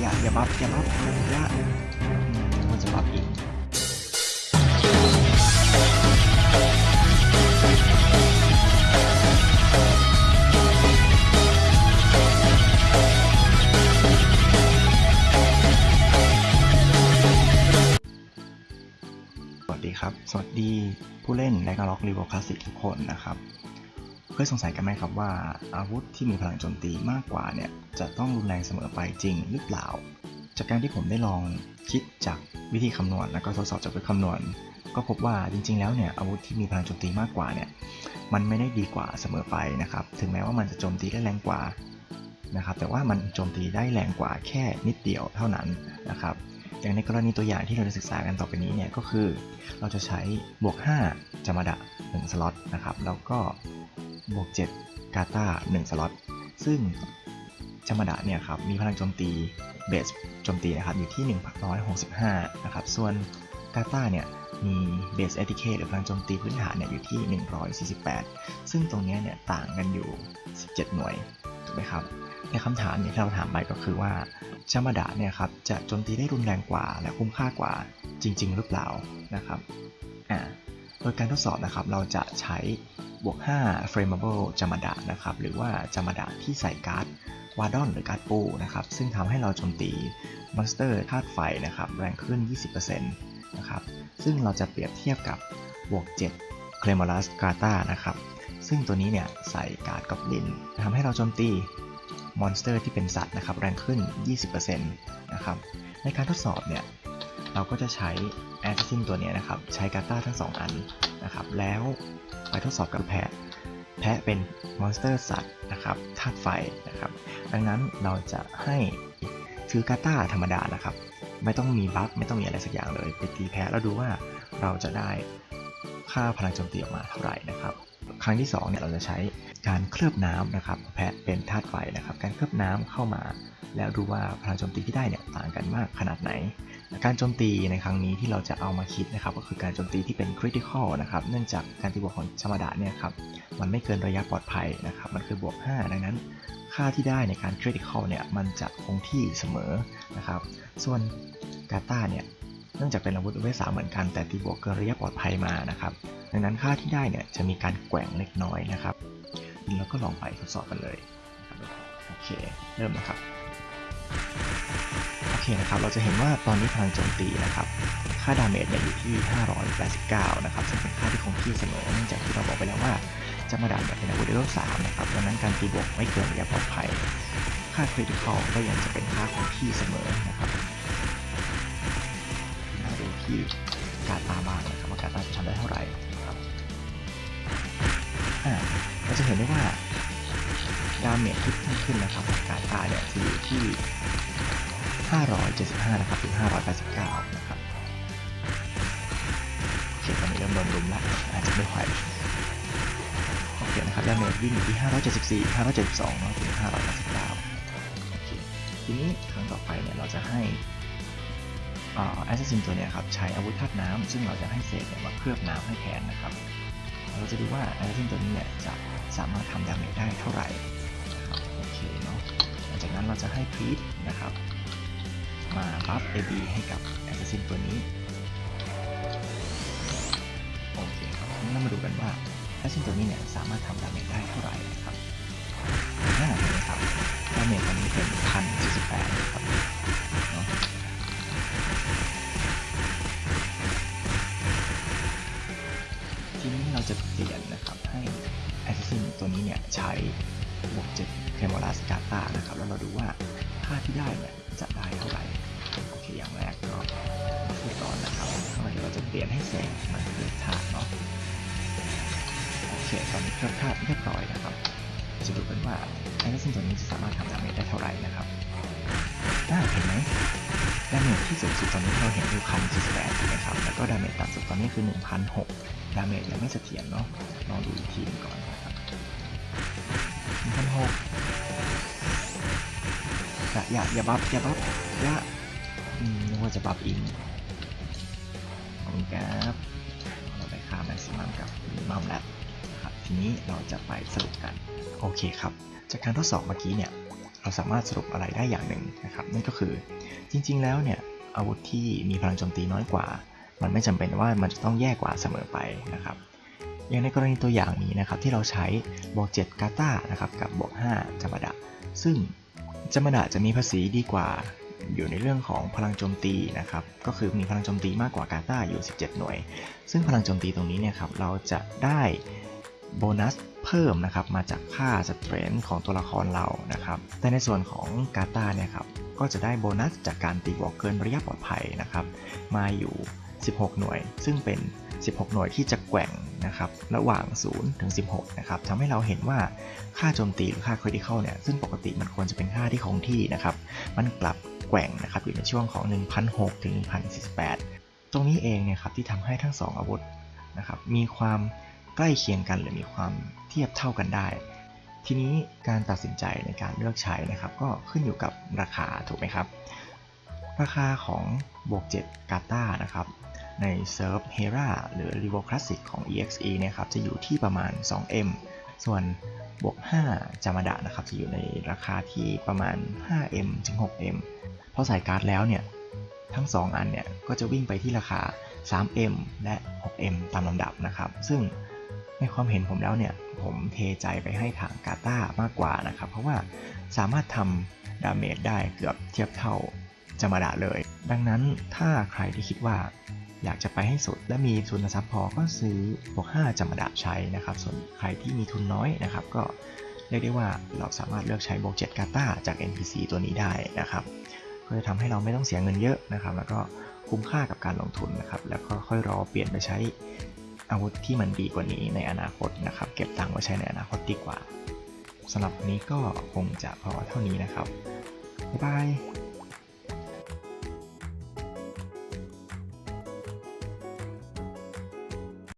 อย่าอย่า buff อย่า buff อย่าอืมมันจะ buff อีกสวัสดีครับ สวัสดีผู้เล่น Ragnarok Revo Classic ทุกคนนะครับ เคยสงสัยกันไหมครับว่าอาวุธที่มีพลังโจมตีมากกว่าเนี่ยจะต้องรุนแรงเสมอไปจริงหรือเปล่า จากการที่ผมได้ลองคิดจากวิธีคำนวณแล้วก็ทดสอบจากวิธีคำนวณ ก็พบว่าจริง ๆ แล้วเนี่ยอาวุธที่มีพลังโจมตีมากกว่าเนี่ยมันไม่ได้ดีกว่าเสมอไปนะครับถึงแม้ว่ามันจะโจมตีได้แรงกว่านะครับแต่ว่ามันโจมตีได้แรงกว่าแค่นิดเดียวเท่านั้นนะครับอย่างในกรณีตัวอย่างที่เราจะศึกษากันต่อไปนี้เนี่ยก็คือ เราจะใช้บวก 5จามดะ1สล็อตนะครับแล้วก็ บวก7กาตา1สล็อต ซึ่งจามดะเนี่ยครับมีพลังโจมตีเบสโจมตีนะครับอยู่ที่ 165 นะครับ ส่วนกาตาเนี่ยมีเบสเอติเคหรือพลังโจมตีพื้นฐานเนี่ยอยู่ที่ 148 ซึ่งตรงนี้เนี่ยต่างกันอยู่ 17 หน่วยถูกไหมครับในคำถามเนี่ยที่เราถามไปก็คือว่าจามดะเนี่ยครับจะโจมตีได้รุนแรงกว่าและคุ้มค่ากว่าจริง ๆ หรือเปล่านะครับอ่า โดยการทดสอบนะครับเราจะใช้บวก 5 frameable จามดะนะครับหรือว่า Jamadhar ที่ใส่การ์ด Vadon หรือการ์ดปูนะครับซึ่งทำให้เราโจมตี monster ธาตุไฟนะครับแรงขึ้น 20%นะครับซึ่งเราจะเปรียบเทียบกับบวก 7 c l e m o r u s g a t a นะครับซึ่งตัวนี้เนี่ยใส่การ์ดกอบลินทำให้เราโจมตี monster ที่เป็นสัตว์นะครับแรงขึ้น 20%นะครับในการทดสอบเนี่ย เราก็จะใช้ Assassin ตัวนี้นะครับ ใช้ Katar ทั้ง 2 อันนะครับ แล้วไปทดสอบกับแพะ แพะเป็น monster สัตว์นะครับธาตุไฟนะครับ ดังนั้นเราจะให้ถือ Katar ธรรมดานะครับ ไม่ต้องมี buff ไม่ต้องมีอะไรสักอย่างเลย ไปตีแพะแล้วดูว่าเราจะได้ค่าพลังโจมตีออกมาเท่าไหร่นะครับ ครั้งที่2เนี่ยเราจะใช้ การเคลือบน้ำนะครับแพะเป็นธาตุไฟนะครับ การเคลือบน้ำเข้ามา แล้วดูว่าพลังโจมตีที่ได้เนี่ยต่างกันมากขนาดไหน การโจมตีในครั้งนี้ที่เราจะเอามาคิดนะครับ ก็คือการโจมตีที่เป็น critical นะครับ เนื่องจากการตีบวกของ Jamadhar เนี่ยครับมันไม่เกินระยะปลอดภัยนะครับ มันคือบวก 5 ดังนั้น ค่าที่ได้ในการ critical เนี่ยมันจะคงที่เสมอนะครับ ส่วน Katar เนี่ยเนื่องจากเป็นอาวุธเวลสามเหมือนกันแต่ตีบวกเกินระยะปลอดภัยมานะครับ ดังนั้นค่าที่ได้เนี่ยจะมีการแกว่งเล็กน้อยนะครับ แล้วก็ลองไปทดสอบกันเลยโอเคเริ่มนะครับโอเคนะครับเราจะเห็นว่าตอนนี้พลังโจมตีนะครับค่า damage เนี่ยอยู่ที่ 589 นะครับซึ่งเป็นค่าที่คงที่เสมอเนื่องจากที่เราบอกไปแล้วว่า Jamadhar เนี่ยเป็นอาวุธเลเวล3นะครับดังนั้นการตีบวกไม่เกินระยะปลอดภัย ค่า critical ก็ยังจะเป็นค่าคงที่เสมอนะครับมาดูที่การตาบ้างนะครับว่าการตาจะทำได้เท่าไหร่ เห็นได้ว่า damage ที่เพิ่มขึ้นนะครับการตาเนี่ยจะอยู่ที่ 575 นะครับถึง 589 นะครับโอเคตอนนี้เริ่มโดนรุมแล้วอาจจะไม่ไหวโอเคนะครับ damage วิ่งอยู่ที่ 574 572แล้วถึง 589 โอเค ทีนี้ครั้งต่อไปเนี่ยเราจะให้ Assassin ตัวเนี้ยครับใช้อาวุธธาตุน้ำซึ่งเราจะให้ Sage เนี่ยมาเคลือบน้ำให้แทนนะครับ เราจะดูว่า Assassin ตัวนี้เนี่ยจะสามารถทำ damage ได้เท่าไหร่โอเคเนาะหลังจากนั้นเราจะให้พีทนะครับ มาบัฟ AB ให้กับ Assassin ตัวนี้โอเคครับงั้นเรามาดูกันว่า Assassin ตัวนี้เนี่ยสามารถทำ damage ได้เท่าไหร่นะครับน่าเห็นไหมครับ damage ตอนนี้เป็น1,048นะครับเบวก7 c a m o r a s c a t a นะครับ แล้วเราดูว่าค่าที่ได้เนี่ยจะได้เท่าไหร่ โอเค อย่างแรกก็พูดก่อนนะครับเดี๋ยวเราจะเปลี่ยนให้ Sage มันเคลือบธาตุเนาะ โอเค ตอนนี้เคลือบธาตุเรียบร้อยนะครับ จะดูกันว่า Assassin ตัวนี้จะสามารถทำ damage ได้เท่าไหร่นะครับน่าเห็นไหม damage ที่สูงสุดตอนนี้เราเห็นอยู่พันสิบแปดถูกไหมครับ แล้วก็ damage ต่ำสุดตอนนี้คือหนึ่งพันหก damage ยังไม่เสถียรเนาะลองดูอีกทีหนึงก่อน อย่าอย่าอย่า buff อย่า buff อย่าอืมนึกว่าจะ buff อีกขอบคุณครับเราได้ค่าแม็กซิมัมกับมินิมัมแล้วครับทีนี้เราจะไปสรุปกันโอเคครับ จากการทดสอบเมื่อกี้เนี่ยเเราสามารถสรุปอะไรได้อย่างหนึ่งนะครับนั่นก็คือจริง ๆ แล้วเนี่ยอาวุธที่มีพลังโจมตีน้อยกว่า มันไม่จำเป็นว่ามันจะต้องแย่กว่าเสมอไปนะครับ อย่างในกรณีตัวอย่างนี้นะครับที่เราใช้บวก7กาตานะครับกับบวก5จามดะ ซึ่งจามดะจะมีภาษีดีกว่าอยู่ในเรื่องของพลังโจมตีนะครับ ก็คือมีพลังโจมตีมากกว่ากาตาอยู่ 17 หน่วย ซึ่งพลังโจมตีตรงนี้เนี่ยครับเราจะได้โบนัสเพิ่มนะครับมาจากค่าสเตรนของตัวละครเรานะครับ แต่ในส่วนของกาตาเนี่ยครับก็จะได้โบนัสจากการตีบวกเกินระยะปลอดภัยนะครับ มาอยู่ 16 หน่วย ซึ่งเป็น 16 หน่วยที่จะแกว่งนะครับระหว่าง 0 ถึง 16 นะครับทำให้เราเห็นว่าค่าโจมตีหรือค่า critical เนี่ยซึ่งปกติมันควรจะเป็นค่าที่คงที่นะครับมันกลับแกว่งนะครับอยู่ในช่วงของ 1,006 ถึง 1,048 ตรงนี้เองเนี่ยครับที่ทำให้ทั้ง 2 อาวุธนะครับมีความใกล้เคียงกันหรือมีความเทียบเท่ากันได้ ทีนี้การตัดสินใจในการเลือกใช้นะครับก็ขึ้นอยู่กับราคาถูกไหมครับ ราคาของบวก 7 กาตานะครับ ในเซิร์ฟเฮราหรือ r e v o Classic ของ EXE เนี่ยครับจะอยู่ที่ประมาณ 2M ส่วนบวก 5 Jamadhar นะครับจะอยู่ในราคาที่ประมาณ 5M ถึง 6M พอใส่การ์ดแล้วเนี่ย ทั้ง 2 อันเนี่ย ก็จะวิ่งไปที่ราคา 3M และ 6M ตามลำดับนะครับ ซึ่งในความเห็นผมแล้วเนี่ย ผมเทใจไปให้ทาง Katar มากกว่านะครับ เพราะว่าสามารถทำ damage ได้เกือบเทียบเท่า Jamadhar เลย ดังนั้นถ้าใครที่คิดว่า อยากจะไปให้สุด และมีทุนทรัพย์พอก็ซื้อบวก5จำมดะใช้นะครับ ส่วนใครที่มีทุนน้อยนะครับ ก็เรียกได้ว่าเราสามารถเลือกใช้บวก7กาตาจาก NPC ตัวนี้ได้นะครับก็จะทำให้เราไม่ต้องเสียเงินเยอะนะครับ แล้วก็คุ้มค่ากับการลงทุนนะครับ แล้วก็ค่อยรอเปลี่ยนไปใช้อาวุธที่มันดีกว่านี้ในอนาคตนะครับ เก็บตังค์ไว้ใช้ในอนาคตดีกว่าสำหรับวันนี้ก็คงจะพอเท่านี้นะครับบ๊ายบาย